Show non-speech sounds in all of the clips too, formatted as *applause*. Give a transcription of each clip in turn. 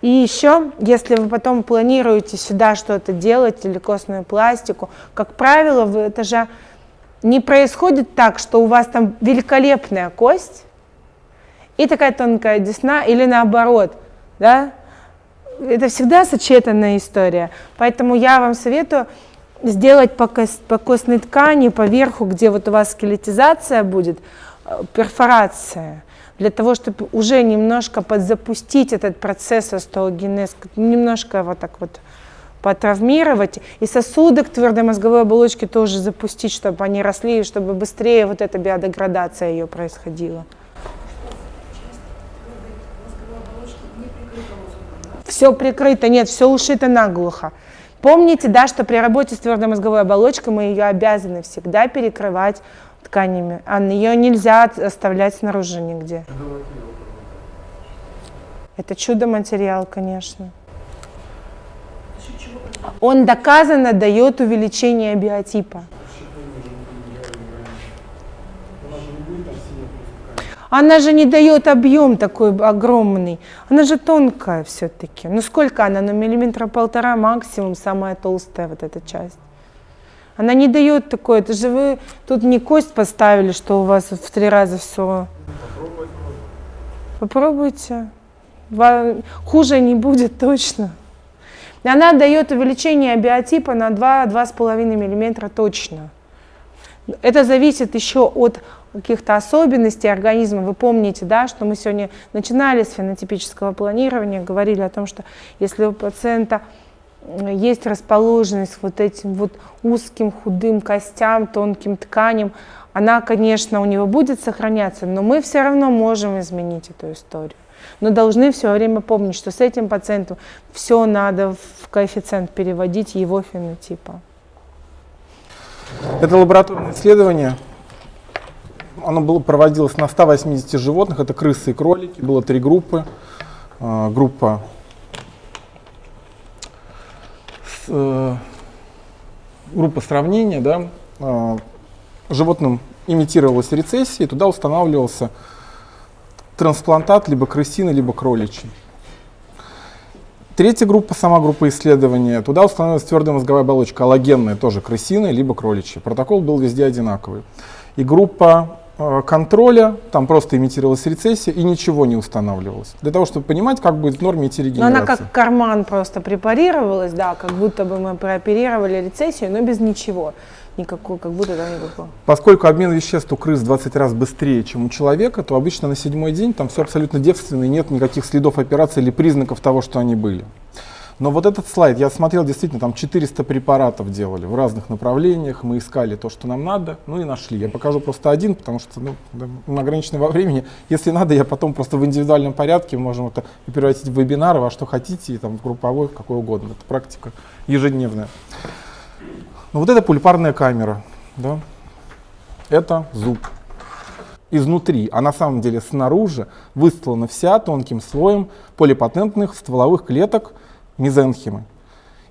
И еще, если вы потом планируете сюда что-то делать или костную пластику, как правило, это же не происходит так, что у вас там великолепная кость и такая тонкая десна, или наоборот, да? Это всегда сочетанная история. Поэтому я вам советую сделать по, кост, по костной ткани, по верху, где вот у вас скелетизация будет, э, перфорация для того, чтобы уже немножко подзапустить этот процесс остеогенез, немножко вот так вот потравмировать, и сосуды к твердой мозговой оболочке тоже запустить, чтобы они росли, и чтобы быстрее вот эта биодеградация ее происходила. Все прикрыто, нет, все ушито наглухо. Помните, да, что при работе с твердой мозговой оболочкой мы ее обязаны всегда перекрывать тканями, а ее нельзя оставлять снаружи нигде. Это чудо-материал, конечно. Он доказанно дает увеличение биотипа. Она же не дает объем такой огромный. Она же тонкая все-таки. Ну сколько она? Ну миллиметра полтора максимум, самая толстая вот эта часть. Она не дает такое. Это же вы тут не кость поставили, что у вас в три раза все. Попробуйте. Хуже не будет точно. Она дает увеличение биотипа на 2-2,5 мм точно. Это зависит еще от каких-то особенностей организма. Вы помните, да, что мы сегодня начинали с фенотипического планирования, говорили о том, что если у пациента есть расположенность вот этим вот узким худым костям, тонким тканям, она, конечно, у него будет сохраняться, но мы все равно можем изменить эту историю. Но должны все время помнить, что с этим пациентом все надо в коэффициент переводить его фенотипа. Это лабораторное исследование. Оно было, проводилось на 180 животных, это крысы и кролики, было три группы. А, группа Э, группа сравнения, да, э, животным имитировалась рецессия, и туда устанавливался трансплантат либо крысиный, либо кроличий. Третья группа, сама группа исследования, туда установилась твердая мозговая оболочка, аллогенная, тоже крысиная, либо кроличья. Протокол был везде одинаковый. И группа контроля, там просто имитировалась рецессия и ничего не устанавливалось. Для того, чтобы понимать, как будет в норме идти регенерация. Но она как карман просто препарировалась, да, как будто бы мы прооперировали рецессию, но без ничего. Никакой, как будто там никакого. Поскольку обмен веществ у крыс 20 раз быстрее, чем у человека, то обычно на седьмой день там все абсолютно девственно, и нет никаких следов операции или признаков того, что они были. Но вот этот слайд, я смотрел, действительно, там 400 препаратов делали в разных направлениях, мы искали то, что нам надо, ну и нашли. Я покажу просто один, потому что ну, мы ограничены во времени. Если надо, я потом просто в индивидуальном порядке можем это превратить в вебинары, во что хотите, и там в групповой, какой угодно. Это практика ежедневная. Ну вот это пульпарная камера, да? это зуб изнутри, а на самом деле снаружи выстлана вся тонким слоем полипатентных стволовых клеток, мезенхимы.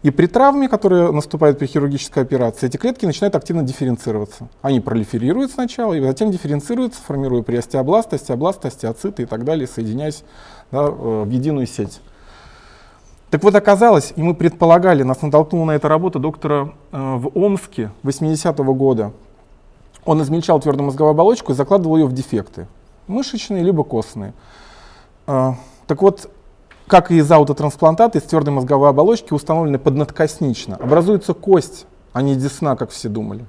И при травме, которая наступает при хирургической операции, эти клетки начинают активно дифференцироваться. Они пролиферируют сначала, и затем дифференцируются, формируя при остеобласт, остеобласт, остеоциты и так далее, соединяясь да, э, в единую сеть. Так вот оказалось, и мы предполагали, нас натолкнула на это работа доктора э, в Омске 80-го года. Он измельчал твердую мозговую оболочку и закладывал ее в дефекты, мышечные либо костные. Э, так вот, как и из аутотрансплантата, из твердой мозговой оболочки установлены поднадкоснично. Образуется кость, а не десна, как все думали.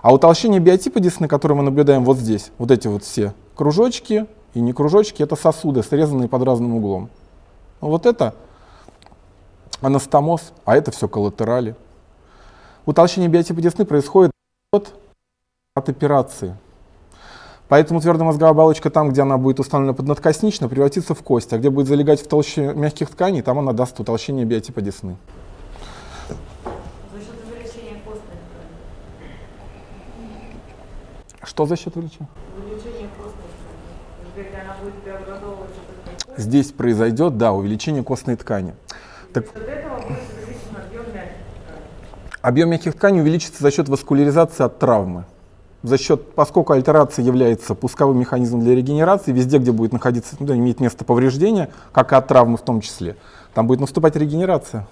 А утолщение биотипа десны, которое мы наблюдаем вот здесь, вот эти вот все кружочки и не кружочки, это сосуды, срезанные под разным углом. Вот это анастомоз, а это все коллатерали. Утолщение биотипа десны происходит от операции. Поэтому твердая мозговая оболочка там, где она будет установлена поднадкоснично, превратится в кость, а где будет залегать в толще мягких тканей, там она даст утолщение биотипа десны. За счет увеличения костной Что за счет увеличения? Увеличение костной ткани. она будет преобразовываться. Здесь произойдет, да, увеличение костной ткани. Так, объем мягких тканей увеличится за счет васкуляризации от травмы. За счет, поскольку альтерация является пусковым механизмом для регенерации, везде, где будет находиться, ну, иметь место повреждения, как и от травмы в том числе, там будет наступать регенерация.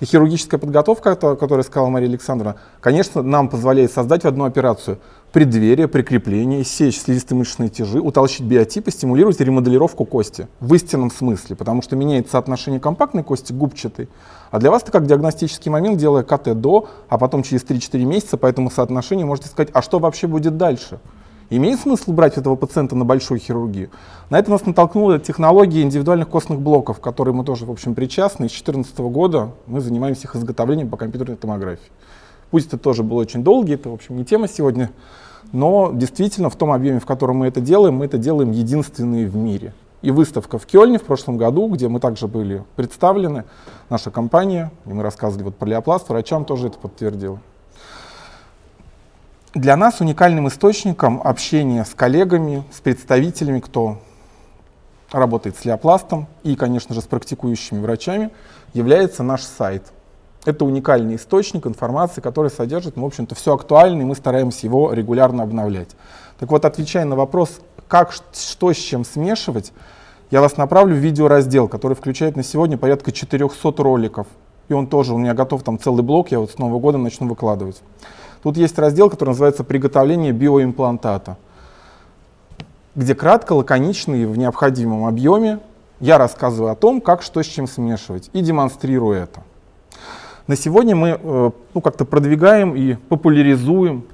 И хирургическая подготовка, о которой сказала Мария Александровна, конечно, нам позволяет создать одну операцию преддверие, прикрепление, сечь слизистые мышечные тяжи, утолщить биотипы, стимулировать ремоделировку кости в истинном смысле, потому что меняется соотношение компактной кости к губчатой. А для вас это как диагностический момент, делая КТ до, а потом через 3-4 месяца по этому соотношению можете сказать, а что вообще будет дальше? Имеет смысл брать этого пациента на большую хирургию? На это нас натолкнула технология индивидуальных костных блоков, которые мы тоже, в общем, причастны. С 2014 года мы занимаемся их изготовлением по компьютерной томографии. Пусть это тоже был очень долгий, это, в общем, не тема сегодня, но действительно в том объеме, в котором мы это делаем, мы это делаем единственные в мире. И выставка в Кёльне в прошлом году, где мы также были представлены, наша компания, и мы рассказывали вот про леопласт, врачам тоже это подтвердила. Для нас уникальным источником общения с коллегами, с представителями, кто работает с леопластом и, конечно же, с практикующими врачами, является наш сайт. Это уникальный источник информации, который содержит, в общем-то, все актуальное, и мы стараемся его регулярно обновлять. Так вот, отвечая на вопрос, как, что с чем смешивать, я вас направлю в видеораздел, который включает на сегодня порядка 400 роликов. И он тоже, у меня готов там целый блок, я вот с Нового года начну выкладывать. Тут есть раздел, который называется «Приготовление биоимплантата», где кратко, лаконично и в необходимом объеме я рассказываю о том, как что с чем смешивать, и демонстрирую это. На сегодня мы э, ну, как-то продвигаем и популяризуем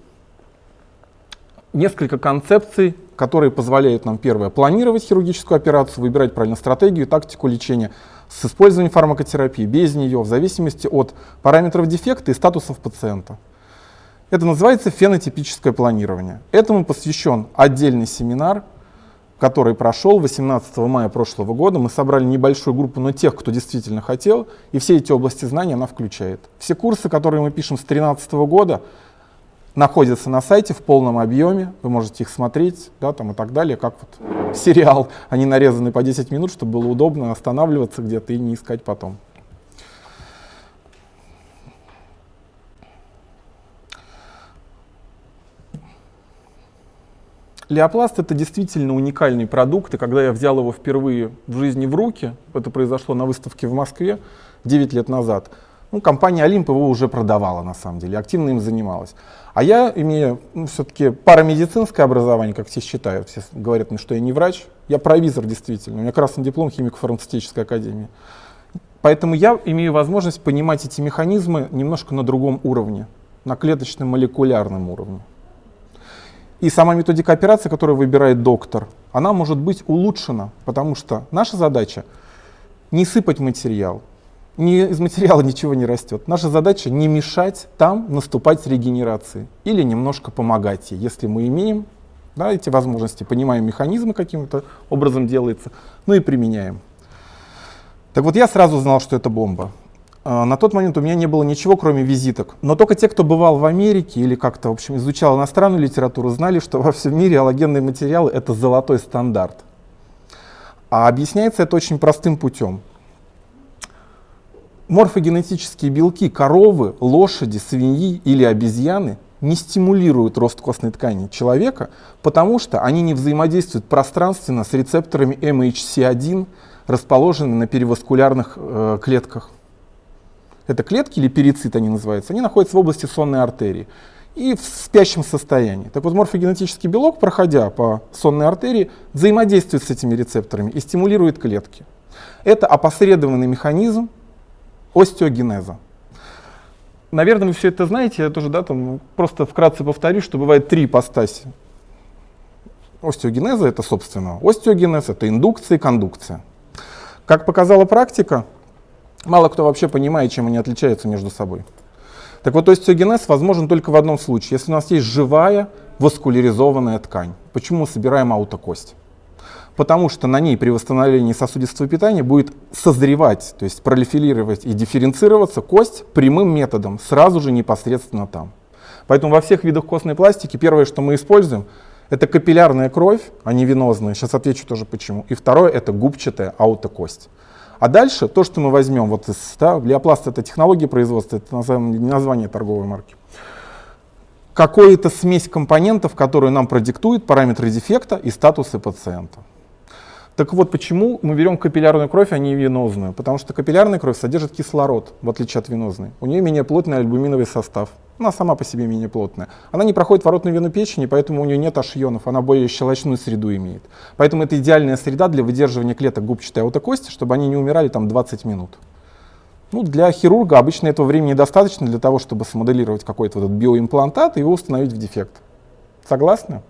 несколько концепций, которые позволяют нам, первое, планировать хирургическую операцию, выбирать правильно стратегию, тактику лечения с использованием фармакотерапии, без нее, в зависимости от параметров дефекта и статусов пациента. Это называется фенотипическое планирование. Этому посвящен отдельный семинар, который прошел 18 мая прошлого года. Мы собрали небольшую группу, но тех, кто действительно хотел, и все эти области знаний она включает. Все курсы, которые мы пишем с 2013 года, находятся на сайте в полном объеме, вы можете их смотреть, да, там и так далее, как вот *laughs* сериал, они нарезаны по 10 минут, чтобы было удобно останавливаться где-то и не искать потом. Леопласт это действительно уникальный продукт, и когда я взял его впервые в жизни в руки, это произошло на выставке в Москве 9 лет назад, ну, компания Олимп его уже продавала на самом деле, активно им занималась. А я, имея ну, все-таки парамедицинское образование, как все считают, все говорят мне, что я не врач, я провизор действительно, у меня красный диплом химико-фармацевтической академии. Поэтому я имею возможность понимать эти механизмы немножко на другом уровне, на клеточном молекулярном уровне. И сама методика операции, которую выбирает доктор, она может быть улучшена, потому что наша задача не сыпать материал, не, из материала ничего не растет. Наша задача не мешать там наступать регенерации или немножко помогать ей, если мы имеем да, эти возможности, понимаем механизмы каким-то образом делается, ну и применяем. Так вот я сразу знал, что это бомба. А, на тот момент у меня не было ничего, кроме визиток. Но только те, кто бывал в Америке или как-то, в общем, изучал иностранную литературу, знали, что во всем мире аллогенные материалы — это золотой стандарт. А объясняется это очень простым путем. Морфогенетические белки коровы, лошади, свиньи или обезьяны не стимулируют рост костной ткани человека, потому что они не взаимодействуют пространственно с рецепторами MHC1, расположенными на переваскулярных э, клетках это клетки или перицит они называются, они находятся в области сонной артерии и в спящем состоянии. Так вот, морфогенетический белок, проходя по сонной артерии, взаимодействует с этими рецепторами и стимулирует клетки. Это опосредованный механизм остеогенеза. Наверное, вы все это знаете, я тоже да, там, просто вкратце повторю, что бывает три ипостаси. Остеогенеза — это, собственно, остеогенез, это индукция и кондукция. Как показала практика, Мало кто вообще понимает, чем они отличаются между собой. Так вот, остеогенез возможен только в одном случае, если у нас есть живая васкуляризованная ткань. Почему мы собираем аутокость? Потому что на ней при восстановлении сосудистого питания будет созревать, то есть пролифилировать и дифференцироваться кость прямым методом, сразу же непосредственно там. Поэтому во всех видах костной пластики первое, что мы используем, это капиллярная кровь, а не венозная. Сейчас отвечу тоже почему. И второе, это губчатая аутокость. А дальше то, что мы возьмем, вот из, да, Леопласт это технология производства, это название торговой марки. какую-то смесь компонентов, которую нам продиктует параметры дефекта и статусы пациента. Так вот, почему мы берем капиллярную кровь, а не венозную? Потому что капиллярная кровь содержит кислород, в отличие от венозной. У нее менее плотный альбуминовый состав. Она сама по себе менее плотная. Она не проходит воротную вену печени, поэтому у нее нет ашионов, она более щелочную среду имеет. Поэтому это идеальная среда для выдерживания клеток губчатой аутокости, чтобы они не умирали там 20 минут. Ну, для хирурга обычно этого времени недостаточно для того, чтобы смоделировать какой-то вот биоимплантат и его установить в дефект. Согласны?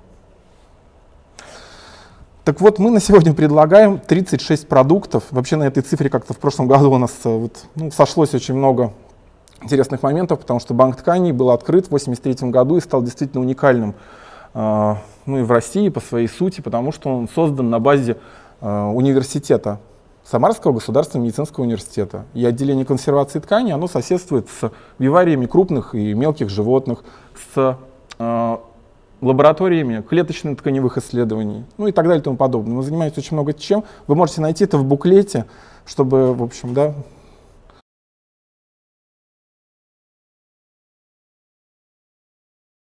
Так вот, мы на сегодня предлагаем 36 продуктов. Вообще на этой цифре как-то в прошлом году у нас э, вот, ну, сошлось очень много интересных моментов, потому что банк тканей был открыт в 1983 году и стал действительно уникальным э, ну, и в России по своей сути, потому что он создан на базе э, университета, Самарского государственного медицинского университета. И отделение консервации тканей, оно соседствует с вивариями крупных и мелких животных, с э, лабораториями клеточных тканевых исследований, ну и так далее и тому подобное. Мы занимаемся очень много чем. Вы можете найти это в буклете, чтобы, в общем, да,